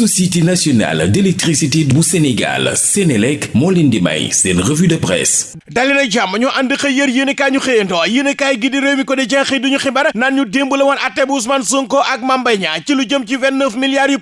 société nationale d'électricité bu Sénégal Sénélec moo leen may seen revue de presse. Dali jàmm ñu ànd xëy yër yéen ñu xëyantoo yéen kaay gi di réew mi ko di jeex duñu xibaar naan ñu démb la woon bu Ousmane Sonko ak Niang ci lu jëm ci 29 milliards yu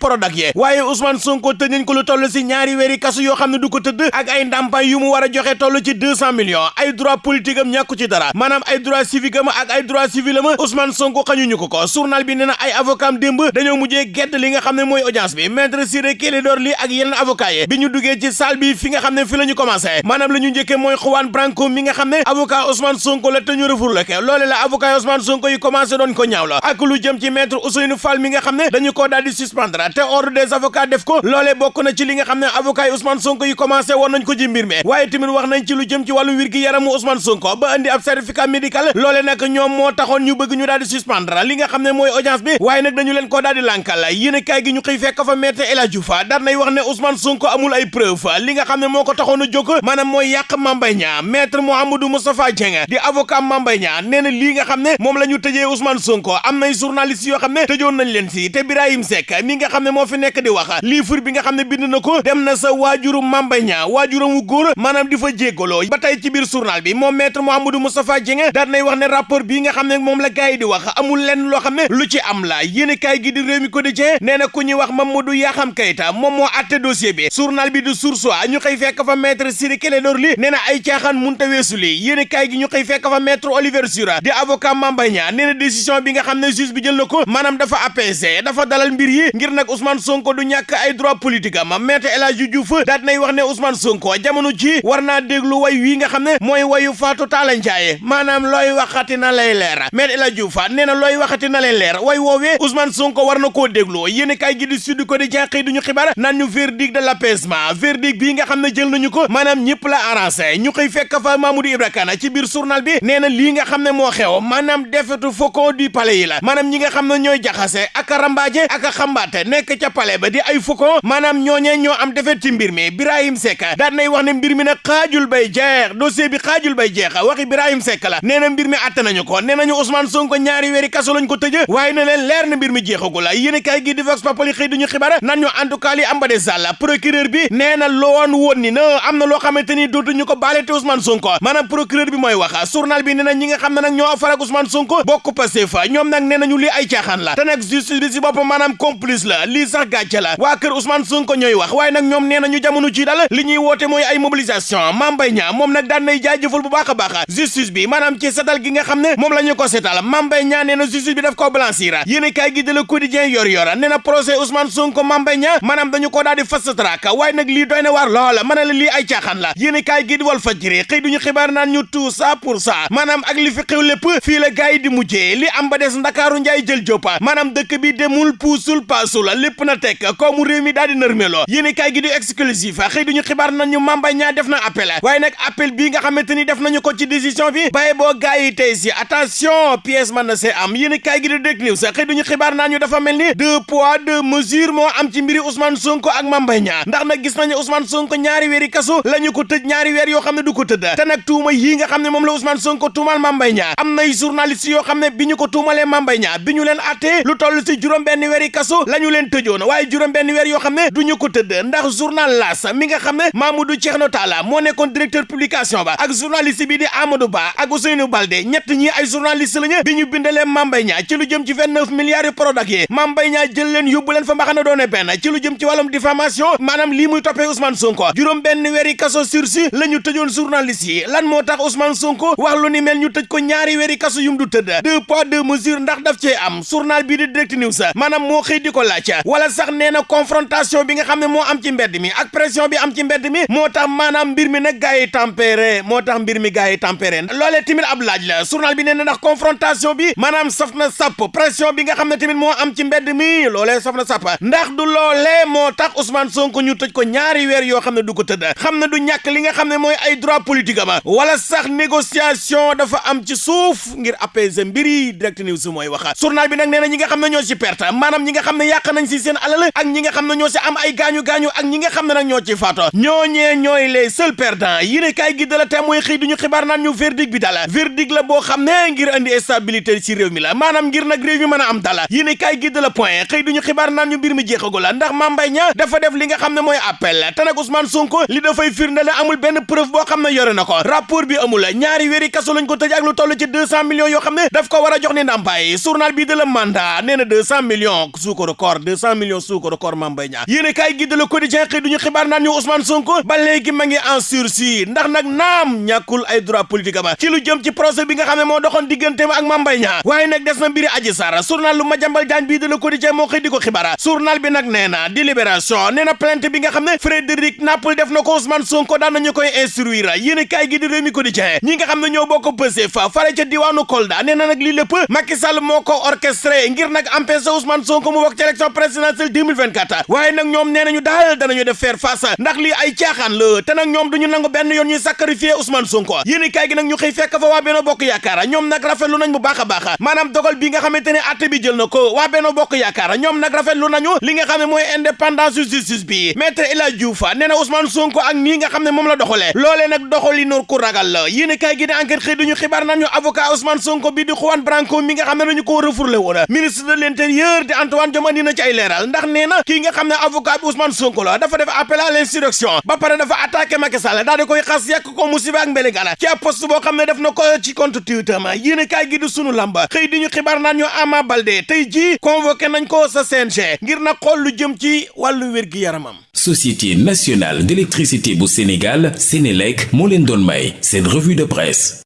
Ousmane Sonko ko lu ñaari kasu yoo xam du ko tëdd ak ay yu mu war joxe ci 200 millions. Ay droit politique am ñàkku ci dara. Maanaam ay droit civique am ak ay droit civil am Ousmane Sonko xañuñu ko ko. Journal bi nee ay avocat gedd li nga audience bi maître Ciré Clédor Ly ak yeneen avocat yi bi ñu duggee ci salle bi fi nga xam ne fi la ñu commencé maanaam la ñu njëkkee mooy Branco mi nga xam ne avocat Ousmane Sonko la te ñu refourlé ko loole la avocat Ousmane Sonko yi commencé doon ko ñaaw la ak lu jëm ci maître Ousseynou Fall mi nga xam ne dañu ko daal suspendre te ordre des avocats def ko loole bokk na ci li nga xam ne avocat Ousmane Sonko yi commencé woon nañ ko ci mbir mi waaye tamit wax nañ ci lu jëm ci wàllu wér gi yaramu Ousmane Sonko ba indi ab certificat médical loole nag ñoom moo taxoon ñu bëgg ñu daal di suspendre li nga xam ne mooy audience bi waaye nag dañu leen ko daal di lànkal yéen kaay gi ñu xëy fekk fa El Hadji Diouf dar nay wax ne Ousmane Sonko amul ay preuve. Li nga xam ko a jóg maanaam mooy yàq Mame Mbaye Niang. Maître Mouhamadou Moustapha Dieng di avocat Mame Mbaye Niang na lii nga xam ne moom la ñu tëjee Ousmane Sonko. Am nay journaliste yoo xam ne tëjoon nañ leen si te Birahim Seck mi nga xam moo fi nekk di wax livre bi nga xam ne bind na ko dem na sa waajuru Mame Mbaye Niang waajuram wu góor maanaam di fa jéggaloo. Ba tey ci biir journal bi moom maître Mouhamadou Moustapha Dieng daal nay wax ne rapport bii nga xam ne moom la gars di wax amul xam ne lu ci am la. Yéen kaay gi di réew mi nee na ku wax Mamadou Yaxam Kayta moom moo atte dossier bi. Journal bi di Source A ñu xëy fekk fa maître Ciré Clédor Ly ay caaxaan munta weesu li yéen gi ñu xëy fekk fa maître Oliver Sura di avocat Mame Mbaye Niang décision bi nga xam ne juge bi jël na ko maanaam dafa apaisé dafa dalal mbir yi ngir nag Ousmane Sonko du ñàkk ay droit politique am. Maître El Diouf daat nay wax ne Ousmane Sonko jamono ji war naa déglu way wii nga xam ne mooy wayu Fatou Talla Ndiaye maanaam looy waxati na lay leer. Maître El Diouf nee waxati na lay leer way woowee Ousmane Sonko war na koo déglu. Yéen kaay gi di Sud Quotidien xëy duñu xibaar naan ñu verdict de l'apaisement verdict bii nga xam ne jël nañu ko maanaam ñëpp la arrangé ñu xëy fekk fa Mamadou Ibra Kane ci biir journal bi nee na lii nga xam ne moo xew maanaam defetu faucon du palais la maanaam ñi nga xam ne ñooy jaxase ak rambaaje ak xambaate nekk ca palais ba di ay faucon maanaam ñooñee ñoo am defet ci mbir mi Birahim Seck daan nay wax ne mbir mi nag xaajul bay jeex dossier bi xaajul bay jeex waxi Birahim Seck la nee na mbir mi atte nañu ko nee nañu Ousmane Sonko ñaari weeri kaso lañ ko tëj waaye na leen leer na mbir mi jeexagul la yéen kaay gi di Vox Populi xëy duñu xibaar nan ñu en tout cas li am ba de sàll procureur bi nee na loon ni na am na loo xamante ni dootuñu ko Ousmane Sonko. Maanaam procureur bi mooy wax journal bi nee ñi nga xam ne nag ñoo farak Ousmane Sonko bokk Pastef. Ñoom nag nee nañu lii ay caaxaan la. Te nag justice bi si boppam maanaam complice la. Lii sax gàcce la. Waa kër Ousmane Sonko ñooy wax. Waaye nag ñoom nee nañu jamono ci dal li ñuy woote mooy ay mobilisation. Mame Mbaye Niang moom daan nay jaajëfal bu baax a baax. Justice bi maanaam ci setal gi nga xam ne moom la ñu ko setal. Mame Mbaye na justice bi daf ko blanchir. Yéen kaay gi de Le Quotidien yor yor nee na procès Ousmane Sonko Mame Mbaye Niang maanaam dañu ko daal di fast track waaye nag lii doy na loola mën la lii ay caaxaan la yéen kaay gi di Walf Fadjri xëy duñu xibaar naan ñu tout ça pour ça maanaam ak li fi xew lépp fii la gars yi di mujjee li am ba des ndakaaru njaay jël joppa maanaam dëkk bi demul puusul paasul lépp na tekk koomu réew mi daal di nërmeloo yéen kaay gi xibaar naan ñu Mame Mbaye def na appel waaye nag bii nga xamante ni def bi baye boo gars na see am yéen kaay gi di Direct News xëy duñu xibaar ñu dafa mel ni deux poids deux am ci mbiri Ousmane Sonko ak Mame Mbaye Niang. ndax nag gis nañu Ousmane Sonko ñaari weeri kaso la ñu ko tëj ñaari weer yoo xam ne du ko tëdd. te nag tuuma yii nga xam ne la Ousmane Sonko tuumal Mame Mbaye Niang. am nay journaliste yoo ne bi ko tuumalee Mame Mbaye Niang bi lu toll si juróom benn la ñu leen tëjoon. waaye juróom benn weer yoo xam ne ko tëdd. ndax journal L'As mi nga xam ne Mamadou Thierno Talla moo nekkoon directeur publication ba ak journaliste bi di Amadou Ba ak Ousseynou Baldé ñett ñi ay journaliste lañu bi ñu bindalee Mame Mbaye ci lu jëm ci vingt-neuf milliards yu Prodac yi. Mame jël fa mbaxana doone benn ci lu jëm ci wàllum diffamation maanaam lii muy toppee Ousmane Sonko juróom benn weeri kaso sursis la ñu tëjoon journaliste yi lan moo tax Ousmane Sonko wax lu ni mel ñu tëj ko ñaari weeri kaso yum du tëdd deux poids deux mesures ndax daf cee am journal bii di Direct News maanaam moo xëy di ko wala sax nee na confrontation bi nga xam ne moo am ci mbedd mi ak pression bi am ci mbedd mi moo tax mbir mi nag gars yi tempéré moo tax mbir mi gars yi tempéré loolee tamit ab laaj la journal bi nee na ndax confrontation bi maanaam saf na sàpp pression bi nga xam ne tamit moo am ci mbedd mi loolee saf na sàpp ndax du loolee moo tax Ousmane Sonko ñu tëj ko ñaari weer yoo xam ne du ko tëdd xam ne du ñàkk li nga xam ne mooy ay droit politique ama wala sax négociation dafa am ci suuf ngir apaiser mbir yi Direct News mooy wax. Journal bi nag nee na ñi nga xam ne ñoo ci perte maanaam ñi nga xam ne yàq nañ si seen alal ak ñi nga xam ne ñoo si am ay gaañu-gaañu ak ñi nga xam ne nag ñoo ci faato ñooñee ñooy les seuls perdants. Yéene kaay gi de la te mooy xëy duñu xibaar naan ñu verdict bi dala. Verdict la boo xam ne ngir andi stabilité ci réew mi la maanaam ngir nag réew mi mën a am dala. Yéene kaay gi de la point xëy duñu xibaar naan ñu mbir mi jeexagul jeexagul ndax Mame Mbaye dafa def li nga xam ne mooy appel te Ousmane Sonko li dafay firndeel amul benn preuve boo xam ne yore na ko rapport bi amul ñaari wéeri kaso lañ ko tëj ak lu toll ci deux cent millions yoo xam ne daf ko war a jox ni ndàmpaay journal bii de la mandat nee na deux cent millions suukaru koor deux cent millions suukaru koor Mame Mbaye Niang yéen kaay gi de la quotidien xëy duñu xibaar naan ñu Ousmane Sonko ba léegi ma ngi en sursis ndax nag naam ñàkkul ay droit politique ba ci lu jëm ci procès bi nga xam ne moo doxoon digganteem ak Mame Mbaye waaye nag des na mbiri Adji Sarr journal lu Madiambal Diagne bii de la quotidien moo xëy di ko xibaar journal bi nag nee na di libération nee na plainte bi nga xam ne Frédéric Napel def na ko Ousmane Sonko daan nañu koy instruire yéen kaay gi di Rewmi Quotidien ñi nga xam ñoo bokk Pastef fare ca diwaanu Kolda nee na nag lii lépp Macky Sall moo ko orchestré ngir nag empêcher Ousmane Sonko mu bokk ci élection présidentielle 2024 waaye nag ñoom nee nañu daal danañu def faire face ndax lii ay caaxaan la te nag ñoom duñu nangu benn yoon ñuy sacrifier Ousmane Sonko yéen kaay gi nag ñu xëy fekk fa waa Benno Bokk Yaakaar ñoom nag rafetlu nañ bu baax a maanaam dogal bi nga xamante ne bi jël na ko waa Benno Bokk rafetlu nañu li nga xam ne mooy indépendance justice bi maître El Hadji Diouf nee na Ousmane Sonko ak nii nga xam ne moom la doxalee loolee nag doxali noor ku ragal la yéen kaay gi ne enquête xëy duñu xibaar nañu avocat Ousmane Sonko bi di Juan Branco mi nga xam ne dañu ko refourlé woon ministre de l'intérieur di Antoine Diome andi na ci ay leeral ndax nee na kii nga xam ne avocat Ousmane Sonko la dafa def appel à l'insurrection ba pare dafa attaqué Macky Sall daal di koy xas yàq ko musiba ak mbéléngana ci ab poste boo xam ne def na ko ci compte Twitter ma yéen kaay gi di sunu lamba xëy di ñu xibaar naan ñu Ama Baldé tey jii convoqué nañ ko sa CNG ngir na Société nationale d'électricité bu Sénégal Sénélec moo leen doon may seen revue de presse